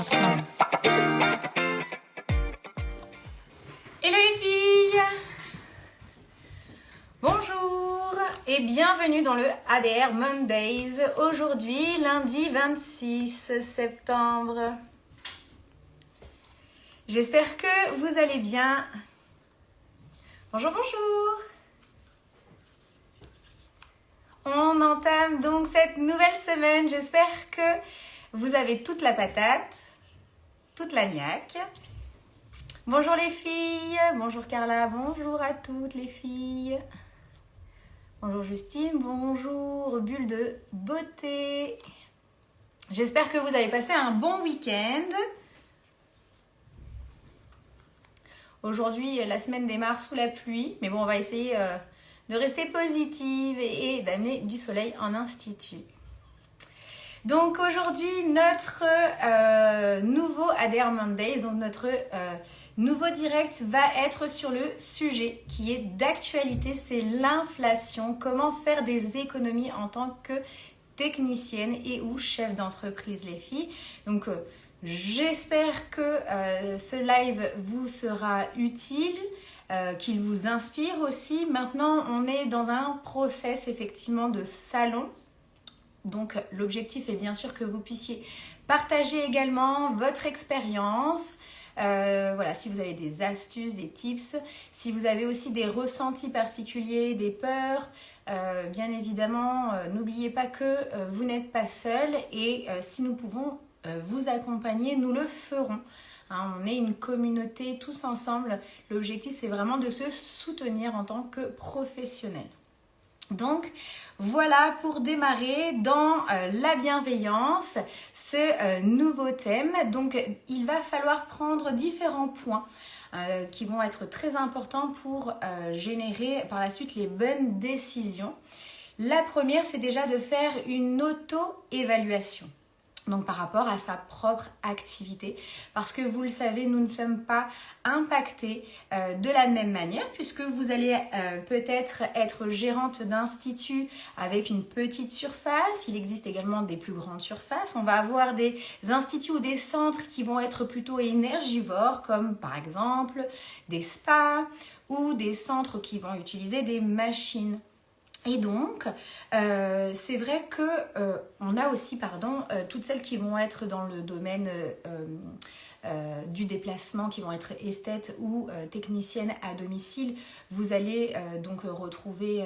Hello les filles Bonjour et bienvenue dans le ADR Mondays. Aujourd'hui, lundi 26 septembre. J'espère que vous allez bien. Bonjour, bonjour On entame donc cette nouvelle semaine. J'espère que vous avez toute la patate, toute la niaque. Bonjour les filles, bonjour Carla, bonjour à toutes les filles. Bonjour Justine, bonjour Bulle de beauté. J'espère que vous avez passé un bon week-end. Aujourd'hui, la semaine démarre sous la pluie, mais bon, on va essayer euh, de rester positive et, d'amener du soleil en institut. Donc aujourd'hui, notre euh, nouveau ADR Mondays, donc notre euh, nouveau direct va être sur le sujet qui est d'actualité, c'est l'inflation, comment faire des économies en tant que technicienne et ou chef d'entreprise les filles. Donc J'espère que euh, ce live vous sera utile, euh, qu'il vous inspire aussi. Maintenant, on est dans un process effectivement de salon. Donc l'objectif est bien sûr que vous puissiez partager également votre expérience. Euh, voilà, si vous avez des astuces, des tips, si vous avez aussi des ressentis particuliers, des peurs, bien évidemment, n'oubliez pas que vous n'êtes pas seul et si nous pouvons euh, vous accompagner, nous le ferons. Hein, on est une communauté tous ensemble. L'objectif, c'est vraiment de se soutenir en tant que professionnel. Donc, voilà pour démarrer dans euh, la bienveillance ce euh, nouveau thème. Donc, il va falloir prendre différents points qui vont être très importants pour générer par la suite les bonnes décisions. La première, c'est déjà de faire une auto-évaluation donc par rapport à sa propre activité. Parce que vous le savez, nous ne sommes pas impactés euh, de la même manière puisque vous allez euh, peut-être être gérante d'institut avec une petite surface. Il existe également des plus grandes surfaces. On va avoir des instituts ou des centres qui vont être plutôt énergivores comme par exemple des spas ou des centres qui vont utiliser des machines et donc, euh, c'est vrai que euh, on a aussi, pardon, euh, toutes celles qui vont être dans le domaine euh, du déplacement qui vont être esthètes ou euh, techniciennes à domicile. Vous allez euh, donc retrouver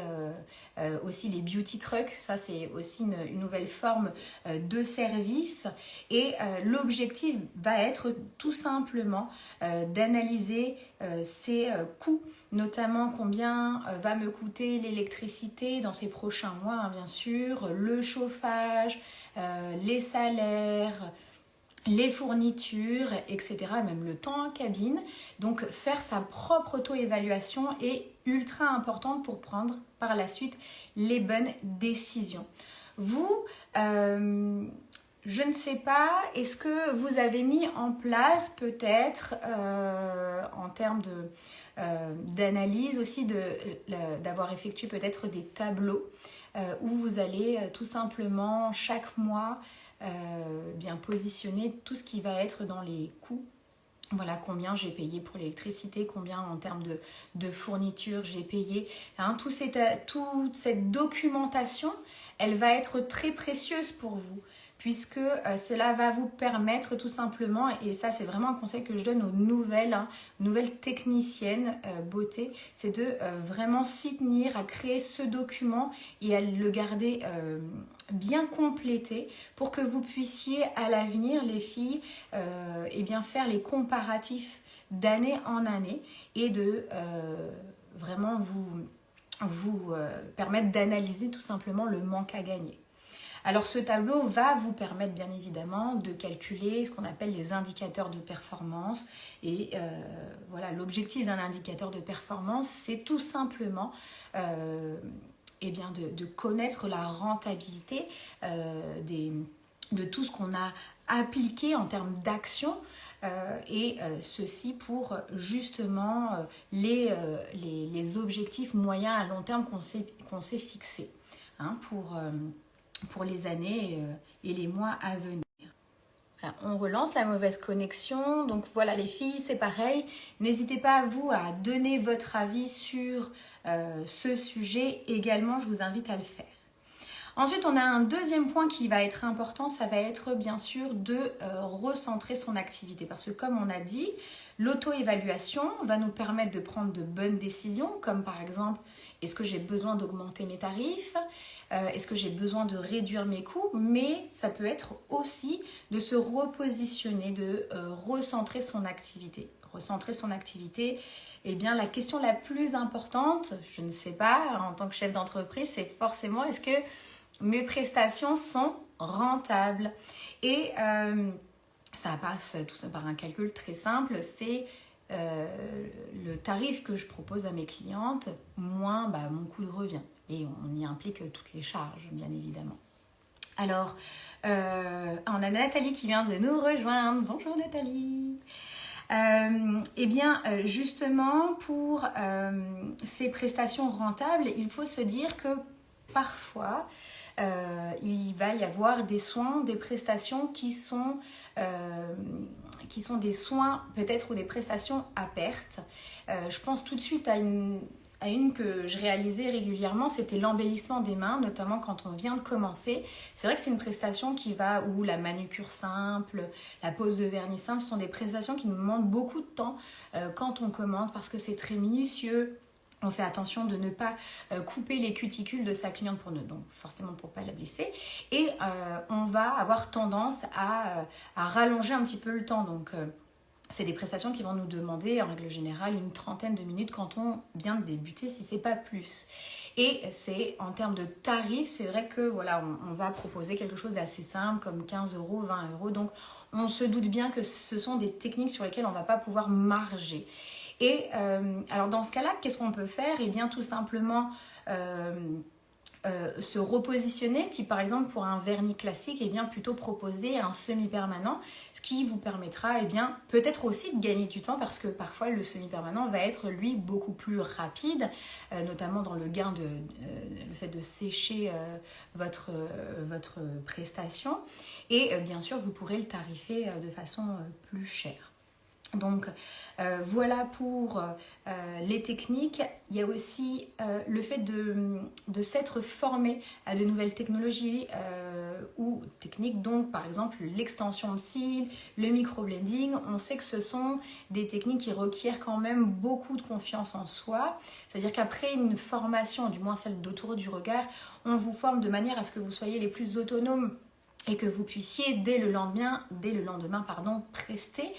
aussi les beauty trucks. Ça, c'est aussi une, nouvelle forme de service. Et l'objectif va être tout simplement d'analyser ces coûts, notamment combien va me coûter l'électricité dans ces prochains mois, hein, bien sûr, le chauffage, les salaires, les fournitures, etc., même le temps en cabine. Donc faire sa propre auto-évaluation est ultra important pour prendre par la suite les bonnes décisions. Vous, euh, je ne sais pas, est-ce que vous avez mis en place peut-être euh, en termes euh, d'analyse aussi d'avoir effectué peut-être des tableaux où vous allez tout simplement chaque mois euh, bien positionner tout ce qui va être dans les coûts voilà combien j'ai payé pour l'électricité, combien en termes de, fourniture j'ai payé. Hein, tout toute cette documentation, elle va être très précieuse pour vous puisque euh, cela va vous permettre tout simplement, et ça c'est vraiment un conseil que je donne aux nouvelles, hein, nouvelles techniciennes euh, beauté, c'est de euh, vraiment s'y tenir à créer ce document et à le garder bien complété pour que vous puissiez à l'avenir, les filles, eh bien faire les comparatifs d'année en année et de vraiment vous permettre d'analyser tout simplement le manque à gagner. Alors ce tableau va vous permettre bien évidemment de calculer ce qu'on appelle les indicateurs de performance. Et euh, voilà, l'objectif d'un indicateur de performance, c'est tout simplement euh, eh bien de, connaître la rentabilité euh, de tout ce qu'on a appliqué en termes d'action et ceci pour justement les, objectifs moyens à long terme qu'on s'est fixés hein, pour, pour les années euh, et les mois à venir. on relance la mauvaise connexion. Donc voilà les filles, c'est pareil. N'hésitez pas vous à donner votre avis sur euh, ce sujet. Également, je vous invite à le faire. Ensuite, on a un deuxième point qui va être important, ça va être bien sûr de euh, recentrer son activité. Parce que comme on a dit, l'auto-évaluation va nous permettre de prendre de bonnes décisions, comme par exemple, est-ce que j'ai besoin d'augmenter mes tarifs? Euh, Est-ce que j'ai besoin de réduire mes coûts? Mais ça peut être aussi de se repositionner, de euh, recentrer son activité. Recentrer son activité, eh bien la question la plus importante, je ne sais pas, en tant que chef d'entreprise, c'est forcément est-ce que mes prestations sont rentables. Et euh, ça passe tout ça par un calcul très simple, c'est euh, le tarif que je propose à mes clientes, moins bah, mon coût de revient. Et on y implique toutes les charges, bien évidemment. Alors, euh, on a Nathalie qui vient de nous rejoindre. Bonjour Nathalie. eh bien, justement, pour ces prestations rentables, il faut se dire que parfois, euh, il va y avoir des soins, des prestations qui sont, euh, qui sont des soins peut-être ou des prestations à perte. Euh, je pense tout de suite à une, à une que je réalisais régulièrement, c'était l'embellissement des mains, notamment quand on vient de commencer. C'est vrai que c'est une prestation qui va, ou la manucure simple, la pose de vernis simple, ce sont des prestations qui nous demandent beaucoup de temps quand on commence parce que c'est très minutieux, on fait attention de ne pas euh, couper les cuticules de sa cliente pour ne, donc forcément pour pas la blesser. Et euh, on va avoir tendance à, euh, à, rallonger un petit peu le temps. Donc c'est des prestations qui vont nous demander en règle générale une trentaine de minutes quand on vient de débuter, si c'est pas plus. Et c'est en termes de tarifs, c'est vrai que voilà, on, on va proposer quelque chose d'assez simple comme 15 euros, 20 euros. Donc on se doute bien que ce sont des techniques sur lesquelles on va pas pouvoir marger. Et euh, alors dans ce cas-là, qu'est-ce qu'on peut faire? Eh bien tout simplement euh, euh, se repositionner, type par exemple pour un vernis classique, et eh bien plutôt proposer un semi-permanent, ce qui vous permettra eh bien peut-être aussi de gagner du temps parce que parfois le semi-permanent va être lui beaucoup plus rapide, notamment dans le gain de le fait de sécher votre, votre prestation, et bien sûr vous pourrez le tarifer de façon plus chère. Donc euh, voilà pour euh, les techniques. Il y a aussi euh, le fait de, s'être formé à de nouvelles technologies ou techniques, donc par exemple l'extension de cils, le microblending. On sait que ce sont des techniques qui requièrent quand même beaucoup de confiance en soi. C'est-à-dire qu'après une formation, du moins celle d'autoroute du regard, on vous forme de manière à ce que vous soyez les plus autonomes et que vous puissiez dès le lendemain, dès le lendemain pardon, prester.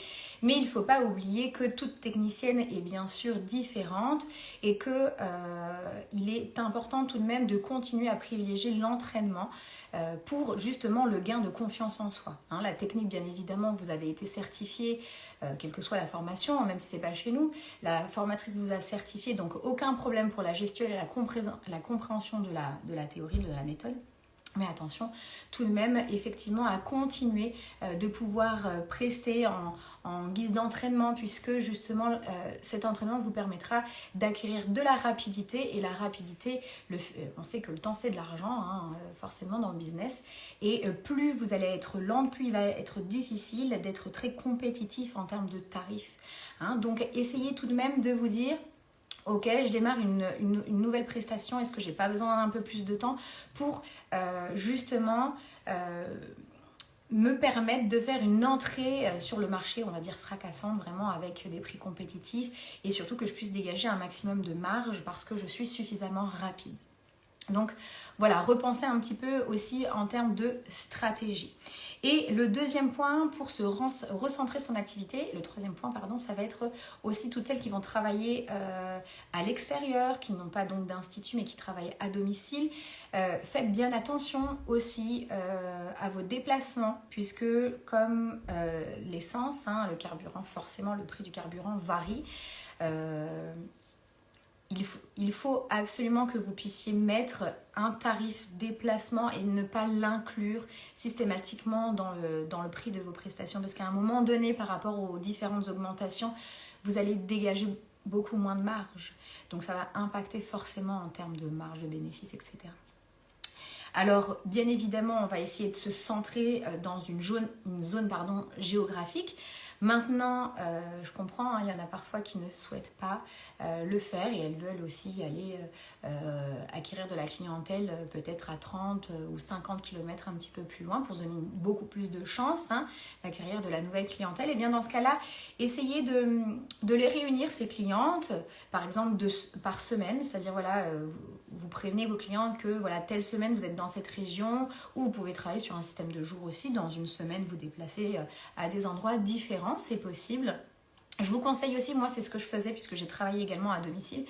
Mais il ne faut pas oublier que toute technicienne est bien sûr différente et qu'il euh, est important tout de même de continuer à privilégier l'entraînement euh, pour justement le gain de confiance en soi. Hein, la technique, bien évidemment, vous avez été certifié, euh, quelle que soit la formation, même si ce n'est pas chez nous. La formatrice vous a certifié, donc aucun problème pour la gestion et la, compréhension de la théorie, de la méthode. Mais attention tout de même effectivement à continuer euh, de pouvoir euh, prester en, guise d'entraînement puisque justement euh, cet entraînement vous permettra d'acquérir de la rapidité et la rapidité, on sait que le temps c'est de l'argent hein, forcément dans le business et plus vous allez être lente, plus il va être difficile d'être très compétitif en termes de tarifs. Hein. Donc essayez tout de même de vous dire ok, je démarre une, nouvelle prestation, est-ce que j'ai pas besoin d'un peu plus de temps pour euh, justement euh, me permettre de faire une entrée euh, sur le marché, on va dire fracassante, vraiment avec des prix compétitifs et surtout que je puisse dégager un maximum de marge parce que je suis suffisamment rapide. Donc voilà, repenser un petit peu aussi en termes de stratégie. Et le deuxième point pour se recentrer son activité, le troisième point, pardon, ça va être aussi toutes celles qui vont travailler euh, à l'extérieur, qui n'ont pas donc d'institut mais qui travaillent à domicile. Euh, faites bien attention aussi euh, à vos déplacements puisque comme l'essence, hein, le carburant, forcément le prix du carburant varie il faut, absolument que vous puissiez mettre un tarif déplacement et ne pas l'inclure systématiquement dans le, prix de vos prestations. Parce qu'à un moment donné, par rapport aux différentes augmentations, vous allez dégager beaucoup moins de marge. Donc ça va impacter forcément en termes de marge de bénéfice, etc. Alors, bien évidemment, on va essayer de se centrer dans une zone, une zone pardon, géographique. Maintenant, euh, je comprends, hein, il y en a parfois qui ne souhaitent pas euh, le faire et elles veulent aussi aller euh, acquérir de la clientèle peut-être à 30 ou 50 km un petit peu plus loin pour donner beaucoup plus de chances hein, d'acquérir de la nouvelle clientèle. Et bien dans ce cas-là, essayez de, de, les réunir, ces clientes, par exemple par semaine, c'est-à-dire voilà, vous prévenez vos clients que voilà, telle semaine vous êtes dans cette région ou vous pouvez travailler sur un système de jours aussi. Dans une semaine, vous déplacez à des endroits différents c'est possible. Je vous conseille aussi, moi c'est ce que je faisais puisque j'ai travaillé également à domicile,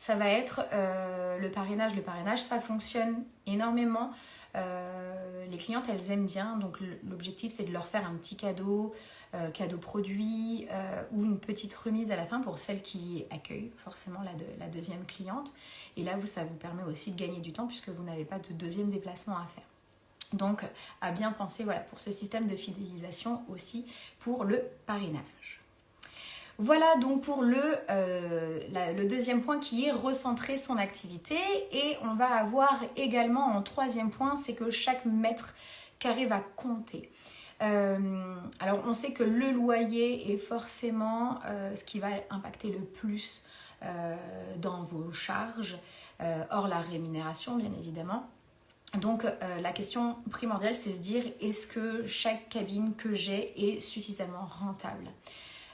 ça va être euh, le parrainage. Le parrainage, ça fonctionne énormément. Euh, les clientes, elles aiment bien, donc l'objectif c'est de leur faire un petit cadeau, euh, cadeau produit ou une petite remise à la fin pour celles qui accueillent forcément la, la deuxième cliente. Et là, vous, ça vous permet aussi de gagner du temps puisque vous n'avez pas de deuxième déplacement à faire. Donc, à bien penser voilà, pour ce système de fidélisation aussi pour le parrainage. Voilà donc pour le, euh, le, deuxième point qui est recentrer son activité. Et on va avoir également en troisième point, c'est que chaque mètre carré va compter. Euh, alors on sait que le loyer est forcément euh, ce qui va impacter le plus dans vos charges, hors la rémunération bien évidemment. Donc la question primordiale, c'est se dire est-ce que chaque cabine que j'ai est suffisamment rentable?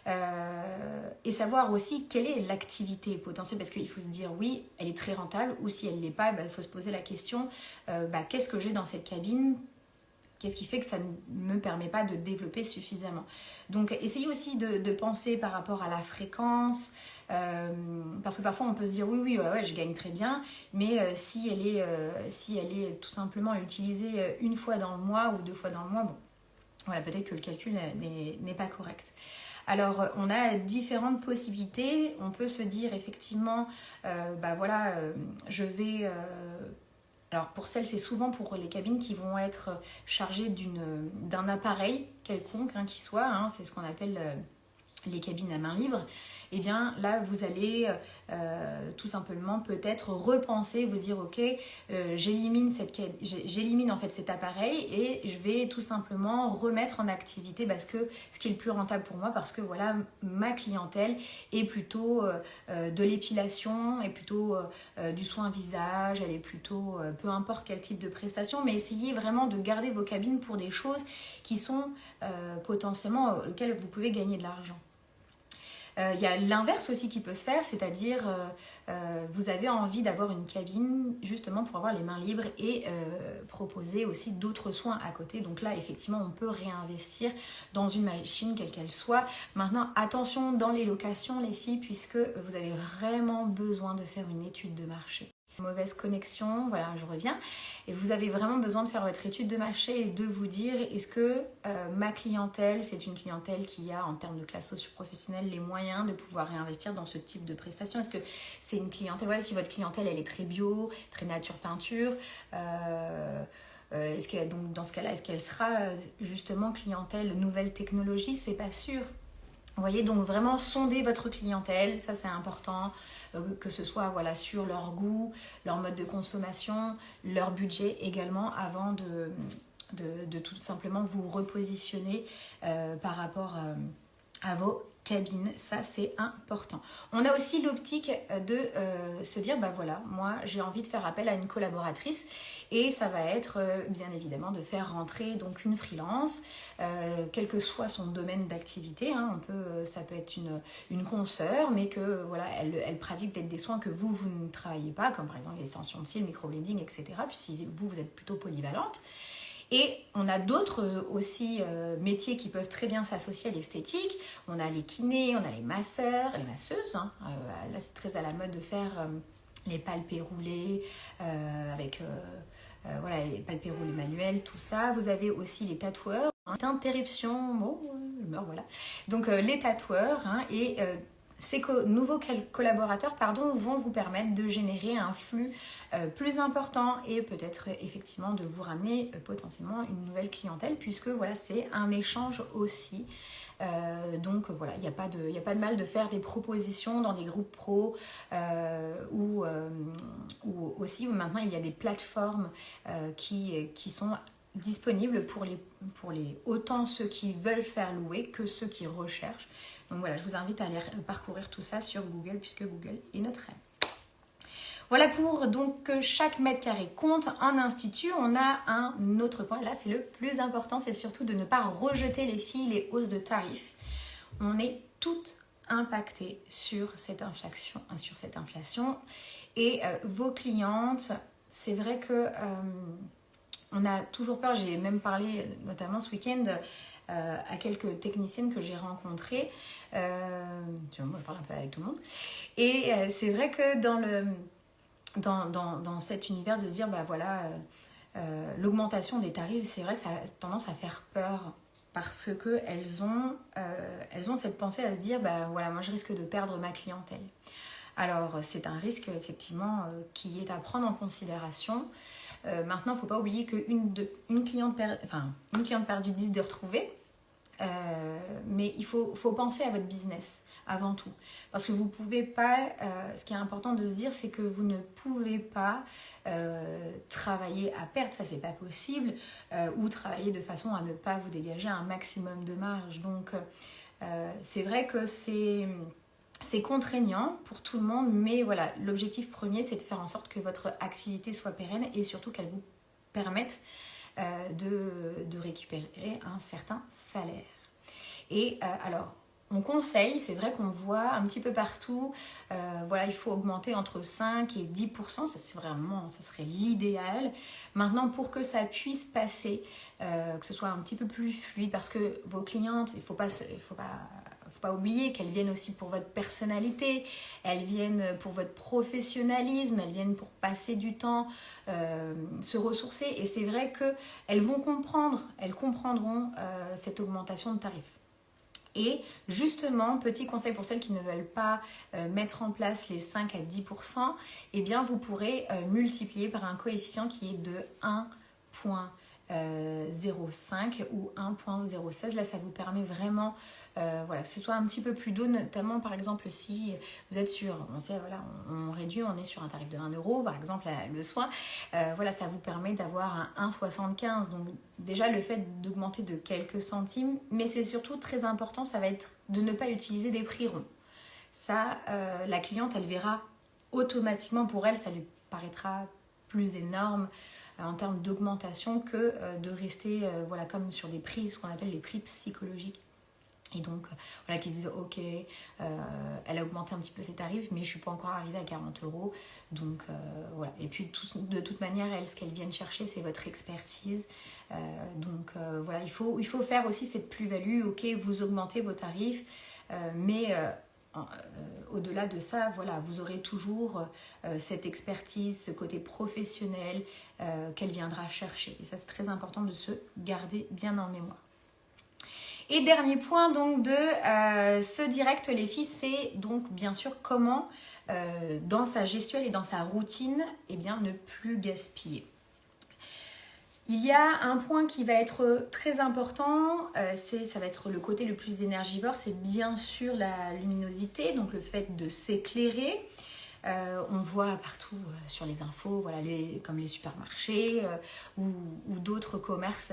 Euh, et savoir aussi quelle est l'activité potentielle, parce qu'il faut se dire oui, elle est très rentable, ou si elle ne l'est pas, bah, il faut se poser la question euh, bah, qu'est-ce que j'ai dans cette cabine? Qu'est-ce qui fait que ça ne me permet pas de développer suffisamment? Donc essayez aussi de penser par rapport à la fréquence, euh, parce que parfois on peut se dire oui, oui, ouais, je gagne très bien, mais si, elle est, si elle est tout simplement utilisée une fois dans le mois ou deux fois dans le mois, bon, voilà, peut-être que le calcul n'est pas correct. Alors, on a différentes possibilités. On peut se dire effectivement, bah voilà, je vais. alors, pour celles, c'est souvent pour les cabines qui vont être chargées d'un appareil quelconque, hein, qui soit, hein, c'est ce qu'on appelle les cabines à main libre eh bien là vous allez euh, tout simplement peut-être repenser, vous dire ok, euh, j'élimine en fait cet appareil et je vais tout simplement remettre en activité parce que ce qui est le plus rentable pour moi parce que voilà ma clientèle est plutôt euh, de l'épilation, est plutôt du soin visage, elle est plutôt peu importe quel type de prestation, mais essayez vraiment de garder vos cabines pour des choses qui sont potentiellement auxquelles vous pouvez gagner de l'argent. Euh, il y a l'inverse aussi qui peut se faire, c'est-à-dire euh, euh, vous avez envie d'avoir une cabine justement pour avoir les mains libres et proposer aussi d'autres soins à côté. Donc là, effectivement, on peut réinvestir dans une machine quelle qu'elle soit. Maintenant, attention dans les locations, les filles, puisque vous avez vraiment besoin de faire une étude de marché mauvaise connexion, voilà, je reviens. Et vous avez vraiment besoin de faire votre étude de marché et de vous dire est-ce que euh, ma clientèle, c'est une clientèle qui a en termes de classe socio-professionnelle les moyens de pouvoir réinvestir dans ce type de prestations? Est-ce que c'est une clientèle, voilà, si votre clientèle elle est très bio, très nature peinture, euh, euh, est-ce que donc dans ce cas-là, est-ce qu'elle sera justement clientèle nouvelle technologie? C'est pas sûr. Vous voyez, donc vraiment sonder votre clientèle, ça c'est important, que ce soit voilà, sur leur goût, leur mode de consommation, leur budget également, avant de, de, tout simplement vous repositionner euh, par rapport euh, à vos cabine, ça c'est important. On a aussi l'optique de euh, se dire, bah voilà, moi j'ai envie de faire appel à une collaboratrice et ça va être euh, bien évidemment de faire rentrer donc une freelance, euh, quel que soit son domaine d'activité, hein. ça peut être une, une consoeur, mais que voilà, elle, pratique peut-être des soins que vous, vous ne travaillez pas, comme par exemple l'extension de cils, le microblading, etc. Puis si vous, vous êtes plutôt polyvalente, et on a d'autres euh, aussi euh, métiers qui peuvent très bien s'associer à l'esthétique. On a les kinés, on a les masseurs, les masseuses. Hein. Euh, là, c'est très à la mode de faire les palpés roulés avec voilà, les palpés roulés manuels, tout ça. Vous avez aussi les tatoueurs. Interruption, bon, je meurs, voilà. Donc les tatoueurs hein, et ces nouveaux collaborateurs pardon, vont vous permettre de générer un flux euh, plus important et peut-être effectivement de vous ramener euh, potentiellement une nouvelle clientèle puisque voilà c'est un échange aussi. Euh, donc voilà, il n'y a, pas de, mal de faire des propositions dans des groupes pro ou, ou aussi maintenant il y a des plateformes qui, sont disponibles pour pour les autant ceux qui veulent faire louer que ceux qui recherchent. Donc voilà, je vous invite à aller parcourir tout ça sur Google puisque Google est notre aide. Voilà pour donc que chaque mètre carré compte. En institut, on a un autre point. Là, c'est le plus important, c'est surtout de ne pas rejeter les filles, les hausses de tarifs. On est toutes impactées sur cette inflation. Sur cette inflation. Et euh, vos clientes, c'est vrai que euh, on a toujours peur. J'ai même parlé notamment ce week-end euh, à quelques techniciennes que j'ai rencontrées. Euh, moi, je parle un peu avec tout le monde. Et euh, c'est vrai que dans, le, dans, dans, dans, cet univers de se dire, bah voilà, l'augmentation des tarifs, c'est vrai que ça a tendance à faire peur parce qu'elles ont, elles ont cette pensée à se dire, bah voilà, moi je risque de perdre ma clientèle. Alors c'est un risque effectivement qui est à prendre en considération. Euh, maintenant, il ne faut pas oublier qu'une une cliente, enfin, cliente perdue, 10 de retrouver. Euh, mais il faut, faut, penser à votre business avant tout. Parce que vous pouvez pas, euh, ce qui est important de se dire, c'est que vous ne pouvez pas travailler à perte, ça c'est pas possible, ou travailler de façon à ne pas vous dégager un maximum de marge. Donc c'est vrai que c'est c'est contraignant pour tout le monde, mais voilà, l'objectif premier, c'est de faire en sorte que votre activité soit pérenne et surtout qu'elle vous permette euh, de, récupérer un certain salaire. Et euh, alors, on conseille, c'est vrai qu'on voit un petit peu partout, euh, voilà, il faut augmenter entre 5 et 10%, ça c'est vraiment, ça serait l'idéal. Maintenant, pour que ça puisse passer, que ce soit un petit peu plus fluide, parce que vos clientes, il ne faut pas, il faut pas oublier qu'elles viennent aussi pour votre personnalité, elles viennent pour votre professionnalisme, elles viennent pour passer du temps, euh, se ressourcer. Et c'est vrai qu'elles vont comprendre, elles comprendront euh, cette augmentation de tarifs. Et justement, petit conseil pour celles qui ne veulent pas euh, mettre en place les 5 à 10%, eh bien vous pourrez multiplier par un coefficient qui est de 1.05 ou 1.016. Là, ça vous permet vraiment euh, voilà, que ce soit un petit peu plus doux, notamment par exemple si vous êtes sur, on sait, voilà, on, réduit, on est sur un tarif de 1 euro, par exemple le soin, euh, voilà, ça vous permet d'avoir un 1,75. Donc déjà le fait d'augmenter de quelques centimes, mais c'est surtout très important, ça va être de ne pas utiliser des prix ronds. Ça, euh, la cliente, elle verra automatiquement pour elle, ça lui paraîtra plus énorme en termes d'augmentation que de rester voilà comme sur des prix, ce qu'on appelle les prix psychologiques. Et donc, voilà, qu'ils disent, ok, euh, elle a augmenté un petit peu ses tarifs, mais je ne suis pas encore arrivée à 40 euros. Donc, euh, voilà. Et puis, de toute manière, ce qu'elles viennent chercher, c'est votre expertise. Euh, donc, voilà, il faut, il faut faire aussi cette plus-value. Ok, vous augmentez vos tarifs, mais au-delà de ça, voilà, vous aurez toujours cette expertise, ce côté professionnel qu'elle viendra chercher. Et ça, c'est très important de se garder bien en mémoire. Et dernier point donc de euh, ce direct les filles, c'est donc bien sûr comment euh, dans sa gestuelle et dans sa routine, eh bien ne plus gaspiller. Il y a un point qui va être très important, euh, ça va être le côté le plus énergivore, c'est bien sûr la luminosité, donc le fait de s'éclairer. Euh, on voit partout euh, sur les infos, comme les supermarchés euh, ou, d'autres commerces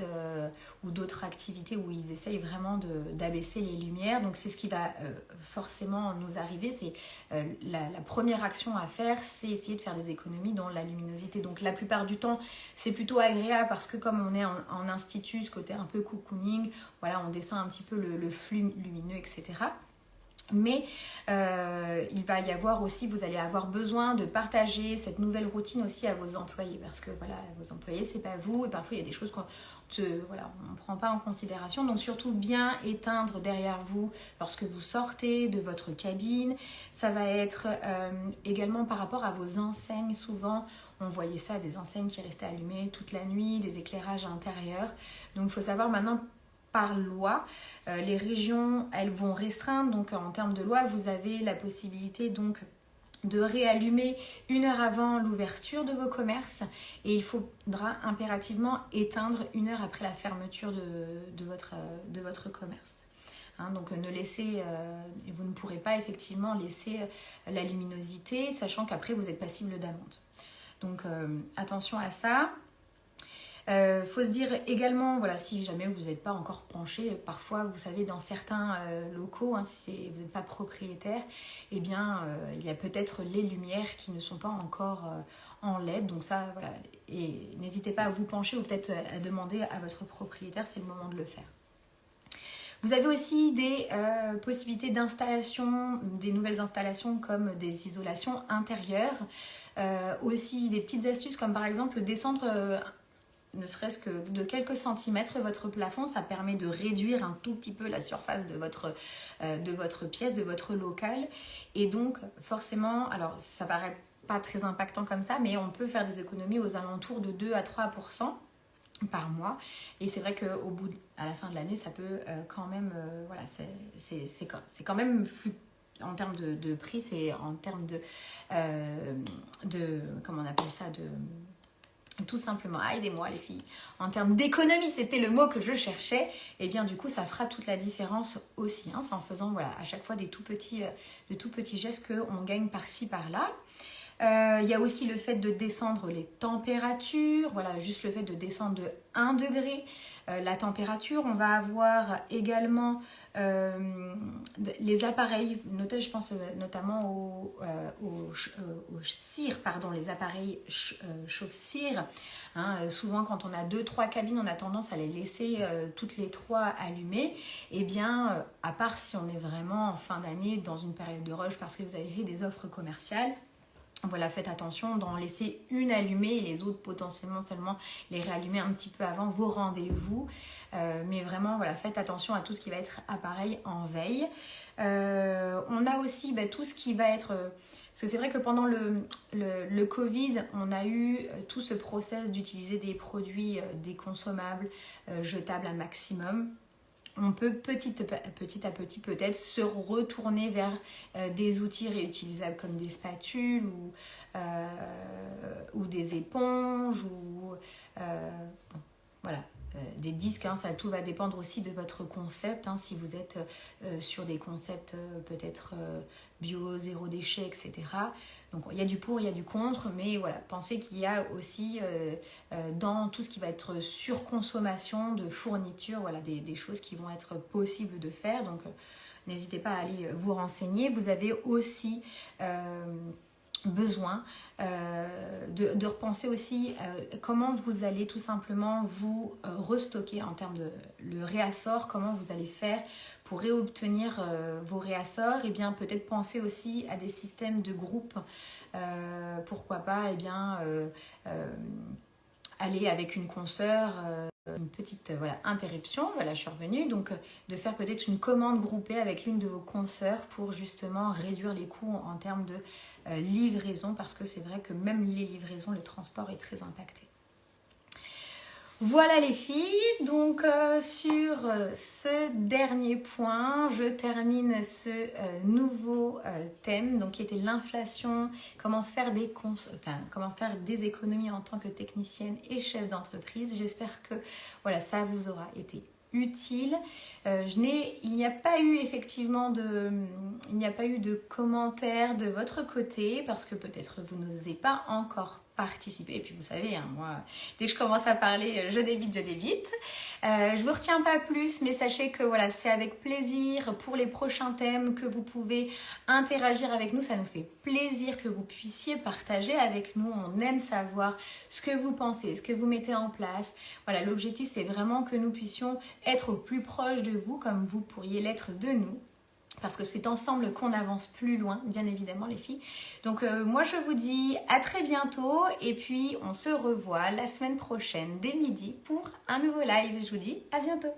ou d'autres activités où ils essayent vraiment d'abaisser les lumières. Donc c'est ce qui va forcément nous arriver. C'est la, première action à faire, c'est essayer de faire des économies dans la luminosité. Donc la plupart du temps, c'est plutôt agréable parce que comme on est en, institut, ce côté un peu cocooning, voilà, on descend un petit peu le flux lumineux, etc. Mais euh, il va y avoir aussi, vous allez avoir besoin de partager cette nouvelle routine aussi à vos employés parce que voilà, vos employés, c'est pas vous et parfois il y a des choses qu'on voilà, ne prend pas en considération. Donc surtout bien éteindre derrière vous lorsque vous sortez de votre cabine. Ça va être euh, également par rapport à vos enseignes. Souvent, on voyait ça, des enseignes qui restaient allumées toute la nuit, des éclairages intérieurs. Donc il faut savoir maintenant par loi. les régions, elles vont restreindre. Donc en termes de loi, vous avez la possibilité donc de réallumer une heure avant l'ouverture de vos commerces et il faudra impérativement éteindre une heure après la fermeture de, votre, de votre, commerce. Hein, donc ne laissez, euh, vous ne pourrez pas effectivement laisser euh, la luminosité, sachant qu'après vous êtes passible d'amende. Donc euh, attention à ça. Euh, faut se dire également, voilà, si jamais vous n'êtes pas encore penché, parfois, vous savez, dans certains euh, locaux, hein, si vous n'êtes pas propriétaire, eh bien, euh, il y a peut-être les lumières qui ne sont pas encore en LED. Donc ça, voilà, et n'hésitez pas à vous pencher ou peut-être à demander à votre propriétaire, c'est le moment de le faire. Vous avez aussi des possibilités d'installation, des nouvelles installations comme des isolations intérieures. aussi des petites astuces comme par exemple descendre ne serait-ce que de quelques centimètres votre plafond, ça permet de réduire un tout petit peu la surface de votre, euh, de votre pièce, de votre local. Et donc, forcément, alors ça paraît pas très impactant comme ça, mais on peut faire des économies aux alentours de 2 à 3% par mois. Et c'est vrai qu'au bout, à la fin de l'année, ça peut euh, quand même, euh, voilà, c'est quand même en termes de, de prix, c'est en termes de, de, comment on appelle ça, de tout simplement, aidez-moi les filles, en termes d'économie, c'était le mot que je cherchais, et eh bien du coup ça fera toute la différence aussi, hein, c'est en faisant voilà, à chaque fois des tout petits, euh, de tout petits gestes qu'on gagne par-ci par-là. Euh, il y a aussi le fait de descendre les températures, voilà, juste le fait de descendre de 1 degré la température. On va avoir également euh, les appareils, je pense notamment aux, cire, pardon, les appareils chauffe-cire. Hein, souvent, quand on a deux, trois cabines, on a tendance à les laisser toutes les trois allumées. Et eh bien, à part si on est vraiment en fin d'année dans une période de rush parce que vous avez fait des offres commerciales, voilà, faites attention d'en laisser une allumée et les autres potentiellement seulement les réallumer un petit peu avant vos rendez-vous. Euh, mais vraiment, voilà, faites attention à tout ce qui va être appareil en veille. Euh, on a aussi bah, tout ce qui va être... parce que c'est vrai que pendant le, Covid, on a eu euh, tout ce process d'utiliser des produits déconsommables, jetables à maximum on peut petit, à petit peut-être se retourner vers euh, des outils réutilisables comme des spatules ou, euh, des éponges ou euh, des disques, hein, ça tout va dépendre aussi de votre concept. Hein, si vous êtes sur des concepts peut-être bio, zéro déchet, etc. Donc il y a du pour, il y a du contre, mais voilà, pensez qu'il y a aussi euh, euh, dans tout ce qui va être surconsommation de fournitures, voilà, des, choses qui vont être possibles de faire. Donc euh, n'hésitez pas à aller vous renseigner. Vous avez aussi besoin de, repenser aussi comment vous allez tout simplement vous restocker en termes de le réassort, comment vous allez faire pour réobtenir euh, vos réassorts, et eh bien peut-être penser aussi à des systèmes de groupe. Euh, pourquoi pas et eh bien, euh, aller avec une consoeur, une petite voilà, interruption, voilà je suis revenue, donc de faire peut-être une commande groupée avec l'une de vos consoeurs pour justement réduire les coûts en termes de livraison parce que c'est vrai que même les livraisons, le transport est très impacté. Voilà les filles, donc euh, sur euh, ce dernier point, je termine ce euh, nouveau thème donc qui était l'inflation, comment faire des économies en tant que technicienne et chef d'entreprise. J'espère que voilà, ça vous aura été utile. il n'y a pas eu effectivement de, de commentaires de votre côté parce que peut-être vous n'osez pas encore participer. Et puis vous savez, hein, moi, dès que je commence à parler, je débite, je débite. Euh, je vous retiens pas plus, mais sachez que voilà, c'est avec plaisir pour les prochains thèmes que vous pouvez interagir avec nous. Ça nous fait plaisir que vous puissiez partager avec nous. On aime savoir ce que vous pensez, ce que vous mettez en place. Voilà, l'objectif, c'est vraiment que nous puissions être au plus proche de vous, comme vous pourriez l'être de nous parce que c'est ensemble qu'on avance plus loin, bien évidemment les filles. Donc euh, moi je vous dis à très bientôt et puis on se revoit la semaine prochaine dès midi pour un nouveau live. Je vous dis à bientôt.